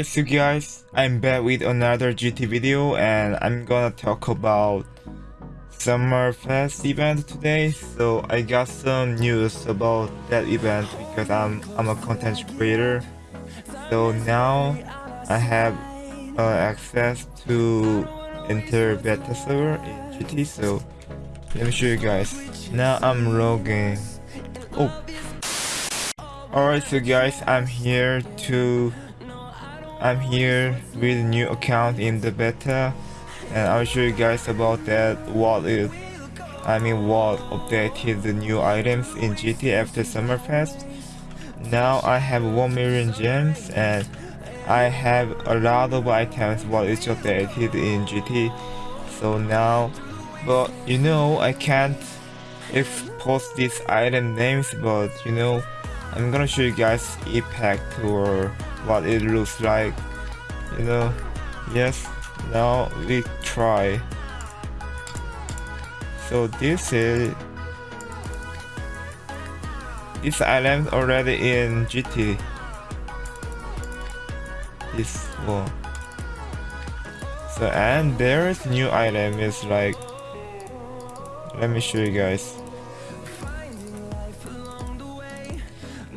Alright so guys, I'm back with another GT video and I'm gonna talk about Summer Fest event today. So I got some news about that event because I'm I'm a content creator. So now I have uh, access to enter beta server in GT. So let me show you guys. Now I'm logging. Oh. Alright so guys, I'm here to I'm here with a new account in the beta and I'll show you guys about that what is I mean what updated the new items in GT after Summerfest. Now I have 1 million gems and I have a lot of items what is updated in GT. So now but you know I can't expose these item names but you know I'm gonna show you guys impact or what it looks like you know. Yes now we try. So this is this island already in GT this one. So and there's new item is like let me show you guys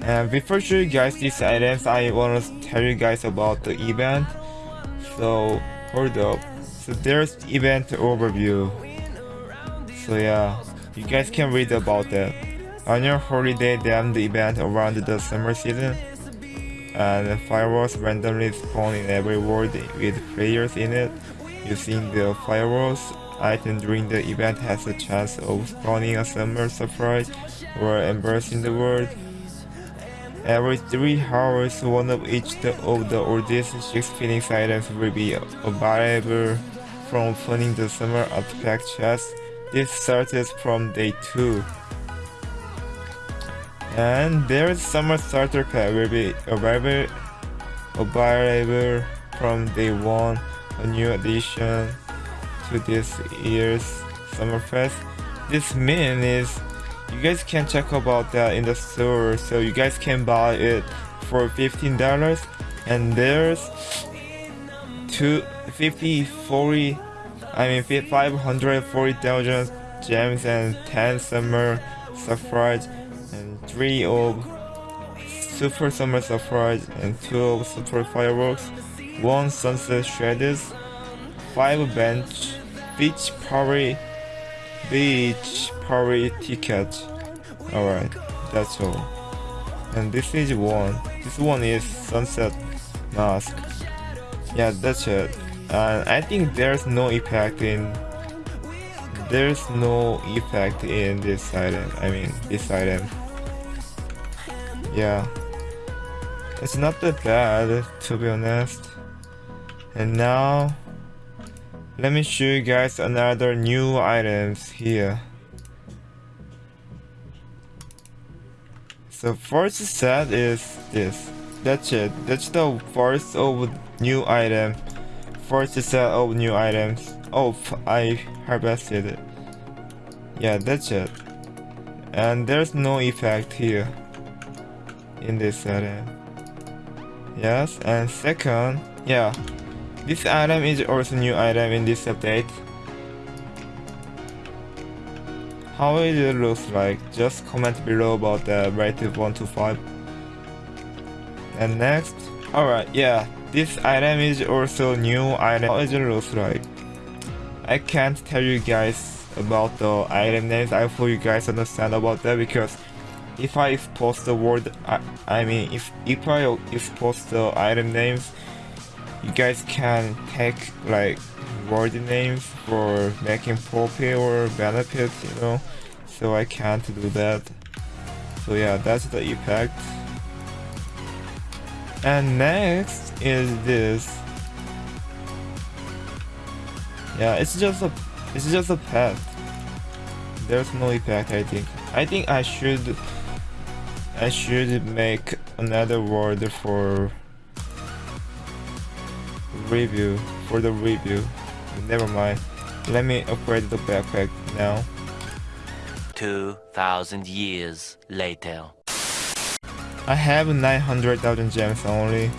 And before show you guys these items, I want to tell you guys about the event. So hold up. So there's event overview. So yeah, you guys can read about that. On your holiday, them the event around the summer season. And fireworks randomly spawn in every world with players in it. Using the fireworks item during the event has a chance of spawning a summer surprise or embracing the world. Every 3 hours, one of each of the oldest 6 Phoenix items will be available from opening the summer artifact chest. This starts from day 2. And there's summer starter pack will be available, available from day 1, a new addition to this year's Summerfest. This means you guys can check about that in the store. So you guys can buy it for $15 and there's two 50 40 I mean 540,000 gems and 10 summer surprise and 3 of super summer surprise and 2 of super fireworks 1 sunset shreds 5 bench beach party beach party ticket alright that's all. And this is one. This one is sunset mask. Yeah that's it. And I think there's no effect in there's no effect in this item I mean this item. Yeah. It's not that bad to be honest. And now let me show you guys another new items here. So first set is this. That's it. That's the first of new item. First set of new items. Oh, I harvested it. Yeah, that's it. And there's no effect here in this setting. Yes, and second, yeah, this item is also new item in this update. How it looks like, just comment below about the rated 1 to 5. And next, alright, yeah, this item is also new item. How it looks like. I can't tell you guys about the item names, I hope you guys understand about that because if I expose the word, I, I mean, if, if I expose the item names, you guys can take like word names for making profit or benefits, you know, so I can't do that. So yeah, that's the effect. And next is this. Yeah, it's just a it's just a pet. There's no effect I think. I think I should I should make another word for review for the review never mind let me upgrade the backpack now 2000 years later I have 900,000 gems only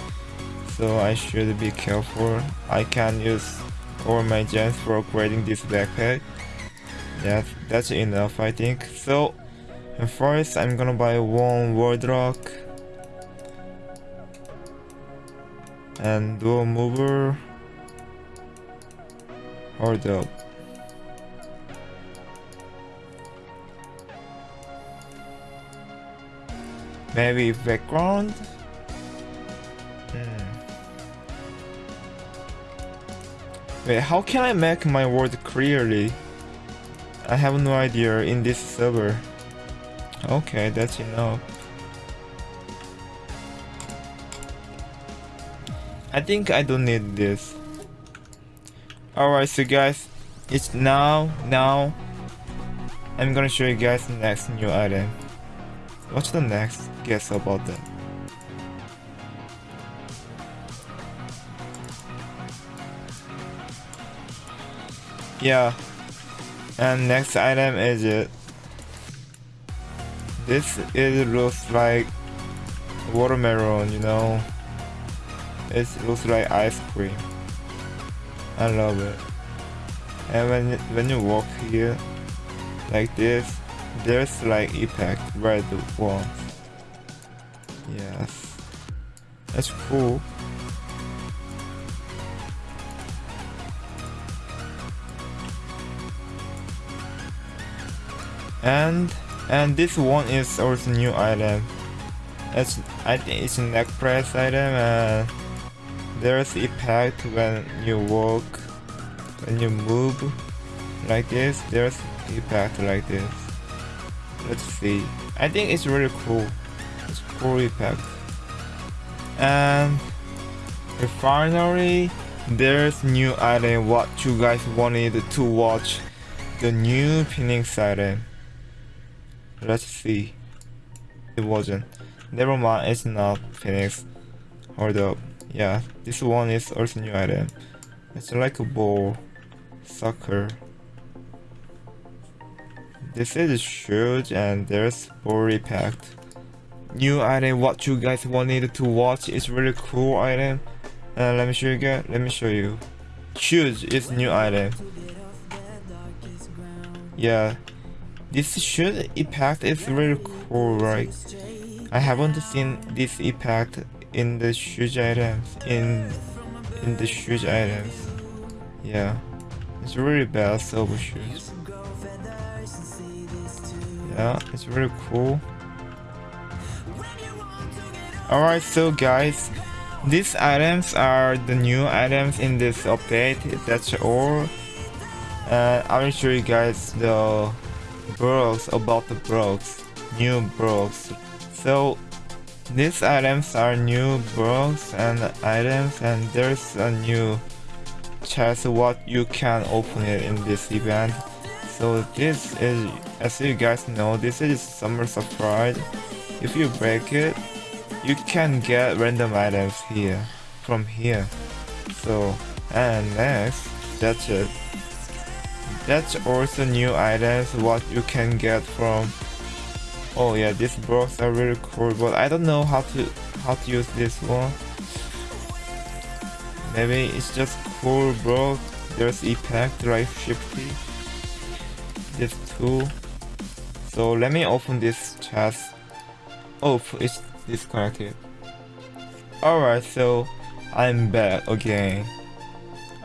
So I should be careful. I can use all my gems for upgrading this backpack. Yeah, that's enough I think. So first I'm gonna buy one world lock and dual mover. or up. Maybe background? Hmm. Wait, how can I make my word clearly? I have no idea in this server. Okay, that's enough. I think I don't need this. Alright, so guys, it's now, now, I'm gonna show you guys the next new item. What's the next guess about that? Yeah, and next item is it. This it looks like watermelon, you know. It looks like ice cream. I love it. And when when you walk here like this, there's like impact red ones. Yes. That's cool. And and this one is also new item. It's I think it's a neck press item and there's impact when you walk, when you move like this, there's impact like this. Let's see. I think it's really cool. It's cool impact. And finally, there's new item what you guys wanted to watch. The new pinning item. Let's see. It wasn't. Never mind, it's not Phoenix. Hold up. Yeah, this one is also new item. It's like a ball. Soccer. This is huge and there's body packed. New item what you guys wanted to watch is really cool item. Uh, let me show you guys. Let me show you. Shoes is new item. Yeah, this shoe impact is really cool, right? I haven't seen this impact in the shoes items in in the shoes items. Yeah, it's really best over shoes. Yeah, it's really cool. Alright, so guys, these items are the new items in this update. That's all. And I will show you guys the bros about the bros new bros So these items are new Brooks and items and there's a new chest what you can open it in this event. So this is, as you guys know, this is summer surprise. If you break it, you can get random items here, from here. So, and next, that's it. That's also new items what you can get from Oh yeah, these blocks are really cool, but I don't know how to how to use this one. Maybe it's just cool bro. There's impact like shifty. This too. So let me open this chest. Oh, it's disconnected. Alright, so I'm back again.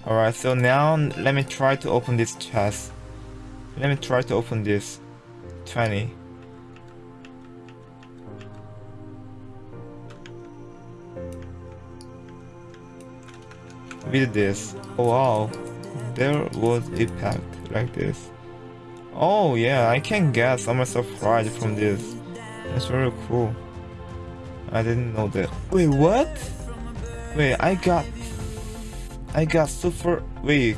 Alright, so now let me try to open this chest. Let me try to open this 20. With this. Oh wow. There was a pack like this. Oh yeah, I can get some surprise from this. That's very cool. I didn't know that. Wait, what? Wait, I got I got super. Wait.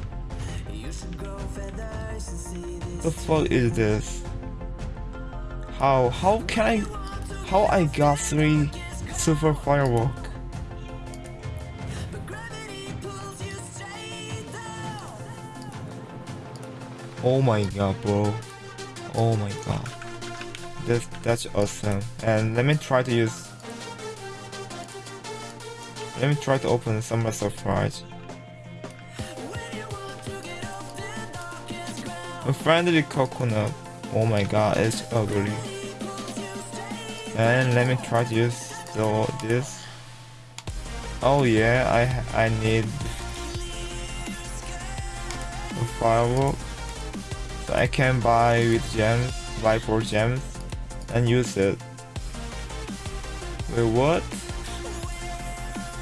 The fuck is this? How? How can I? How I got three super firework? Oh my god, bro. Oh my god. That's that's awesome. And let me try to use Let me try to open summer surprise. A friendly coconut. Oh my god, it's ugly. And let me try to use the, this. Oh yeah, I I need a firework. I can buy with gems, buy for gems, and use it. Wait, what?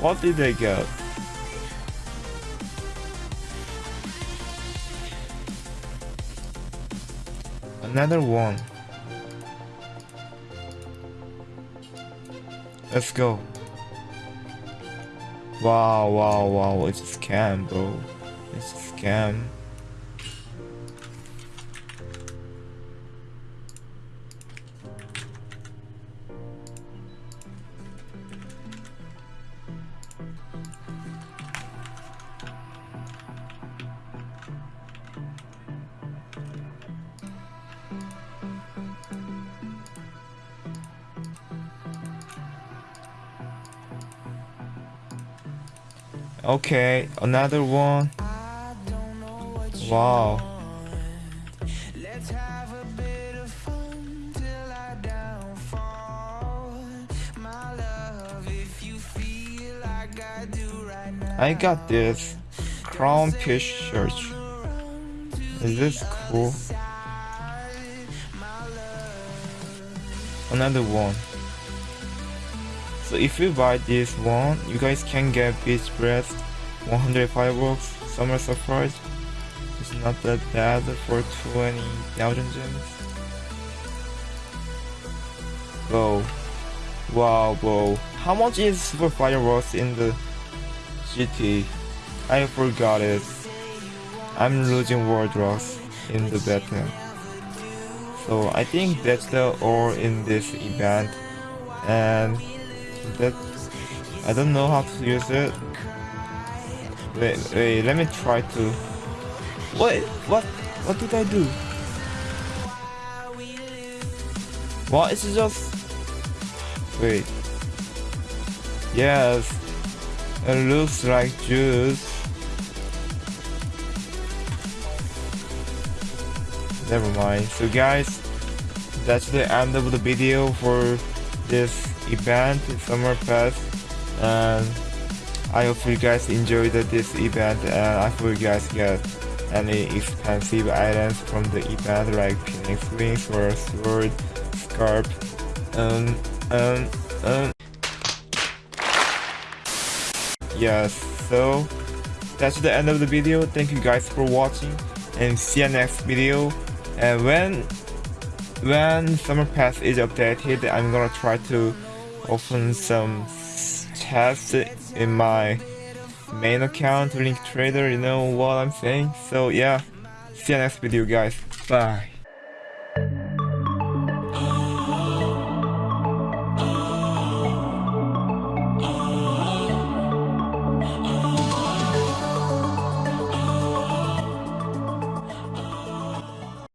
What did I get? Another one. Let's go. Wow, wow, wow, it's a scam, bro. It's a scam. Okay, another one. Wow. I got this crown piece shirt. Is this cool? Another one. So if you buy this one, you guys can get Beach Breast, 100 fireworks, Summer Surprise. It's not that bad for 20,000 gems. Whoa. Wow, whoa. How much is Super Fireworks in the GT? I forgot it. I'm losing World Locks in the battle. So I think that's the all in this event. And that I don't know how to use it. Wait, wait, let me try to. Wait, what? What did I do? What? It's just. Wait. Yes. It looks like juice. Never mind. So guys, that's the end of the video for this event summer pass and I hope you guys enjoyed this event and I hope you guys get any expensive items from the event like phoenix wings or sword scarf um um um yes so that's the end of the video. Thank you guys for watching and see you next video. And when when summer pass is updated i'm gonna try to open some tests in my main account link trader you know what i'm saying? So yeah. See you next video guys. Bye